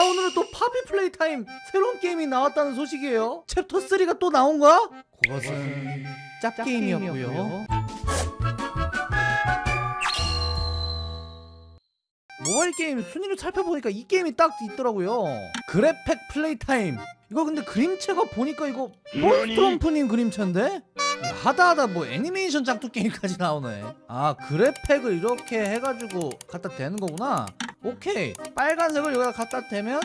자 오늘은 또 파피 플레이 타임 새로운 게임이 나왔다는 소식이에요. 챕터 3가 또 나온 거야? 그것은 짭게임이었고요. 모바일 게임 순위를 살펴보니까 이 게임이 딱 있더라고요. 그랩팩 플레이 타임 이거 근데 그림체가 보니까 이거 몬스트럼프님 그림체인데? 하다하다 뭐 애니메이션 짝퉁 게임까지 나오네. 아 그랩팩을 이렇게 해가지고 갖다 대는 거구나 오케이. 빨간색을 여기다 갖다 대면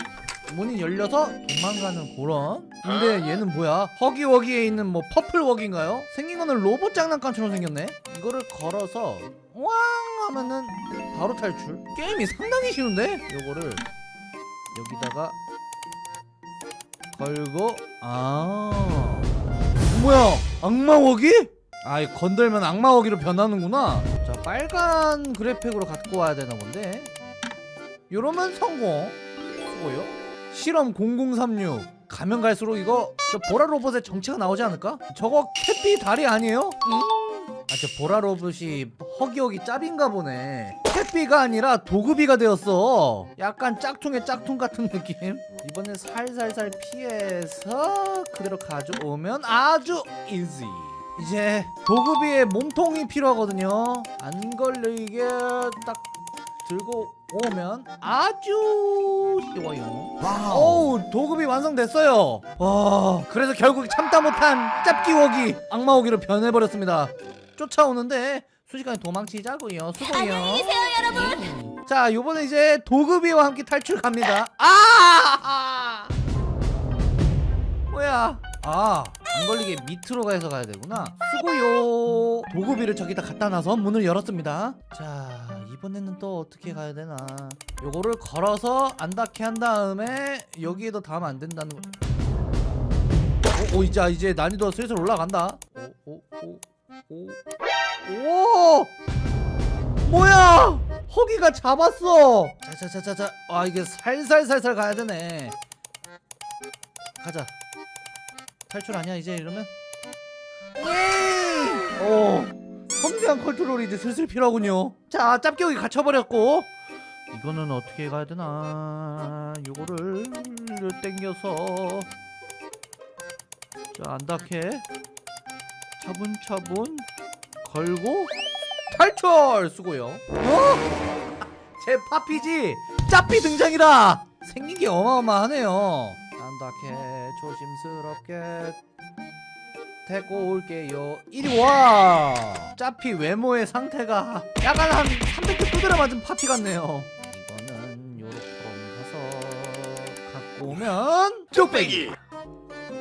문이 열려서 도망가는 그런. 근데 얘는 뭐야? 허기워기에 있는 뭐 퍼플워기인가요? 생긴 거는 로봇 장난감처럼 생겼네. 이거를 걸어서 왕 하면은 바로 탈출. 게임이 상당히 쉬운데? 요거를 여기다가 걸고 아. 뭐야? 악마워기? 아 이거 건들면 악마워기로 변하는구나. 자 빨간 그래픽으로 갖고 와야 되나 본데 요러면 성공. 수고요? 실험 0036 가면 갈수록 이거 저 보라 로봇의 정체가 나오지 않을까? 저거 캣비 다리 아니에요? 아저 보라 로봇이 허기허기 짭인가 보네. 캣비가 아니라 도그비가 되었어. 약간 짝퉁의 짝퉁 같은 느낌. 이번엔 살살살 피해서 그대로 가져오면 아주 이지 이제 도그비의 몸통이 필요하거든요. 안 걸리게 딱 들고 오면 아주 쉬워요. 어우 도급이 완성됐어요. 와 그래서 결국 참다 못한 짭기워기 악마워기로 변해버렸습니다. 쫓아오는데 순식간에 도망치자고요. 수고요. 안녕히 계세요 여러분. 자 요번에 이제 도급이와 함께 탈출 갑니다. 아! 뭐야? 아 안 걸리게 밑으로 가서 가야 되구나. 수고요. 도구비를 저기다 갖다 놔서 문을 열었습니다. 자 이번에는 또 어떻게 가야 되나? 요거를 걸어서 안 닿게 한 다음에 여기에도 닿으면 안 된다는 거. 오, 오 이제 이제 난이도 슬슬 올라간다. 오 오 오오. 오! 뭐야? 허기가 잡았어! 자자자자자. 아 이게 살살살살 가야 되네. 가자. 탈출 아니야 이제 이러면? 예! 오 섬세한 컨트롤이 이제 슬슬 필요하군요. 자 짭겨기 갇혀버렸고. 이거는 어떻게 가야 되나? 요거를 땡겨서. 자 안 닿게. 차분차분 걸고 탈출 수고요. 어? 제 파피지 짭비 등장이다. 생긴 게 어마어마하네요. 안 닿게 조심스럽게 데리고 올게요. 이리 와! 짜피 외모의 상태가 약간 한 300개 두드려 맞은 파티 같네요. 이거는 요렇게 가서 갖고 오면 뚝배기.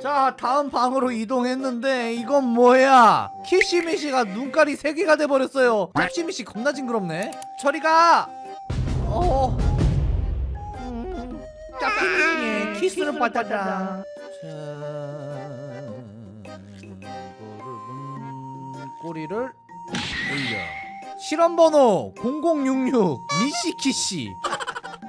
자 다음 방으로 이동했는데 이건 뭐야? 키시미시가 눈깔이 3개가 돼버렸어요. 키시미시 겁나 징그럽네. 저리가! 어. 음, 짜피미시의 키스를 받아라 자 꼬리를 올려. 실험번호 0066 미시키씨.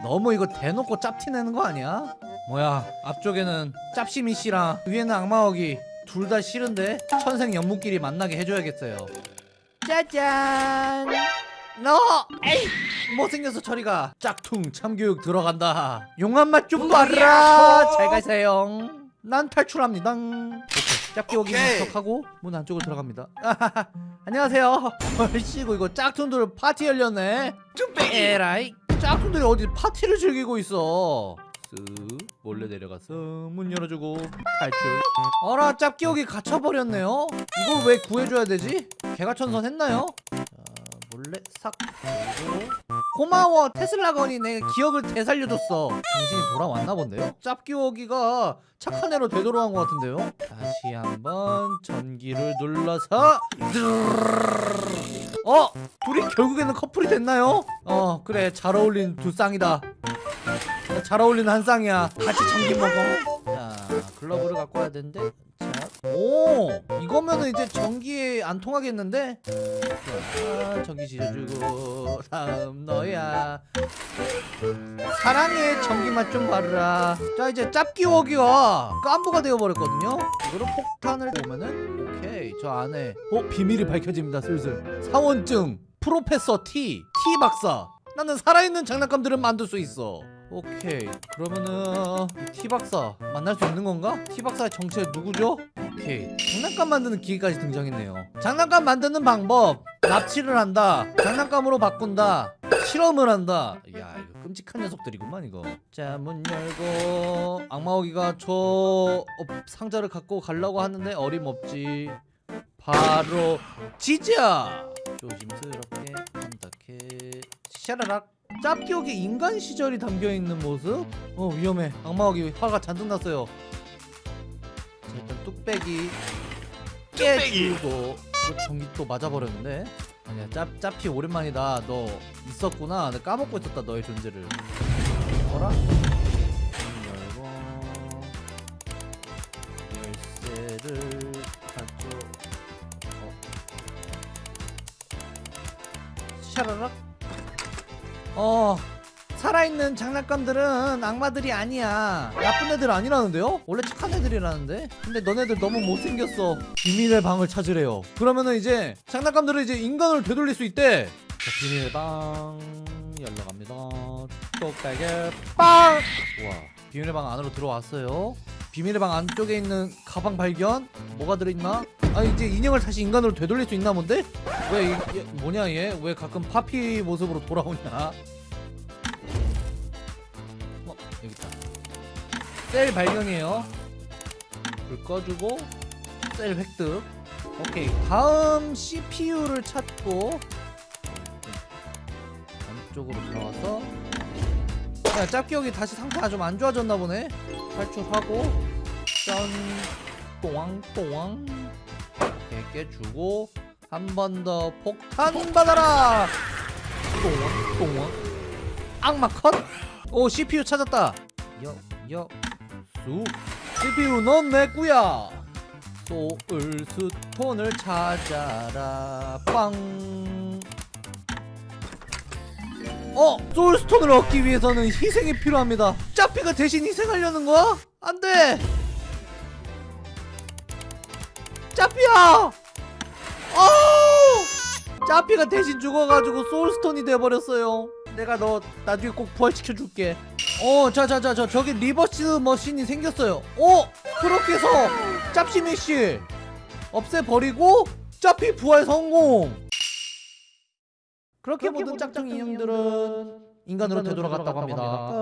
너무 이거 대놓고 짭티 내는 거 아니야? 뭐야 앞쪽에는 짭시미씨랑 위에는 악마어기 둘 다 싫은데 천생 연분끼리 만나게 해줘야겠어요. 짜잔! 너! 에이! 못생겨서 저리가 짝퉁 참교육 들어간다. 용한 맛 좀 봐라. 잘 가세요 난 탈출합니다. 짭기 오기 목격하고 문 안쪽으로 들어갑니다. 안녕하세요. 얼씨구 이거 짝퉁들 파티 열렸네. 에라이. 짝퉁들이 어디 파티를 즐기고 있어? 쓱. 몰래 내려가서 문 열어주고 탈출. 어라 짭기옥이 갇혀버렸네요. 이걸 왜 구해줘야 되지? 개가 천선 했나요? 자 몰래 싹 그리고 고마워 테슬라건이 내 기억을 되살려줬어 정신이 돌아왔나 본데요? 짭기워기가 착한 애로 되돌아온 것 같은데요? 다시 한번 전기를 눌러서 어? 둘이 결국에는 커플이 됐나요? 어 그래 잘 어울린 두 쌍이다 잘 어울리는 한 쌍이야 같이 전기 먹어 자 글러브를 갖고 와야 되는데 오 이거면은 이제 전기에 안 통하겠는데? 자 전기 지져주고 다음 너야. 사랑의 전기 맛 좀 바르라. 자 이제 짭기 워기가 깐부가 되어버렸거든요. 이거를 폭탄을 보면은 오케이 저 안에. 어 비밀이 밝혀집니다 슬슬. 사원증 프로페서 T T 박사. 나는 살아있는 장난감들을 만들 수 있어. 오케이 그러면은 이 티박사 만날 수 있는 건가? 티박사의 정체 누구죠? 오케이. 장난감 만드는 기계까지 등장했네요. 장난감 만드는 방법. 납치를 한다. 장난감으로 바꾼다. 실험을 한다. 야 이거 끔찍한 녀석들이구만 이거. 자 문 열고 악마오기가 저 어, 상자를 갖고 가려고 하는데 어림없지. 바로 지자 조심스럽게 한다케 샤라락. 짭기옥에 인간 시절이 담겨있는 모습? 어 위험해. 악마옥이 화가 잔뜩 났어요. 자 일단 뚝배기 깨주고 이거 전기 또 맞아버렸는데? 아니야 짭, 짭피 오랜만이다. 너 있었구나. 내가 까먹고 있었다 너의 존재를. 어라? 문 열고 열쇠를 가져 어. 샤라락? 어 살아있는 장난감들은 악마들이 아니야 나쁜 애들 아니라는데요? 원래 착한 애들이라는데 근데 너네들 너무 못생겼어 비밀의 방을 찾으래요 그러면은 이제 장난감들은 이제 인간을 되돌릴 수 있대 자 비밀의 방 열러 갑니다 똑딱에 빵! 와 비밀의 방 안으로 들어왔어요 비밀의 방 안쪽에 있는 가방 발견 뭐가 들어있나? 아 이제 인형을 다시 인간으로 되돌릴 수 있나 본데? 왜 이, 얘, 뭐냐 얘? 왜 가끔 파피 모습으로 돌아오냐? 셀 발견이에요. 불 꺼주고 셀 획득. 오케이 다음 CPU를 찾고 안쪽으로 들어와서 야 짭기역이 다시 상태가 좀 안 좋아졌나 보네. 탈출하고 짠 또왕또왕 이렇게 깨주고 한 번 더 폭탄 받아라 또왕 또왕 악마 컷! 오 CPU 찾았다 여 여 수 CPU 넌내 꾸야 소울 스톤을 찾아라 빵 어! soul stone을 얻기 위해서는 희생이 필요합니다 짜피가 대신 희생하려는 거야? 안돼 짜피야! 어우! 짜피가 대신 죽어가지고 soul stone이 돼버렸어요 내가 너 나중에 꼭 부활시켜줄게. 어 자자자 자 저기 reverse machine이 생겼어요. 어? 그렇게 해서 짭시 메시 없애버리고 짜피 부활 성공. 그렇게 모든 짝퉁 인형들은 인간으로 되돌아갔다고 합니다. 끝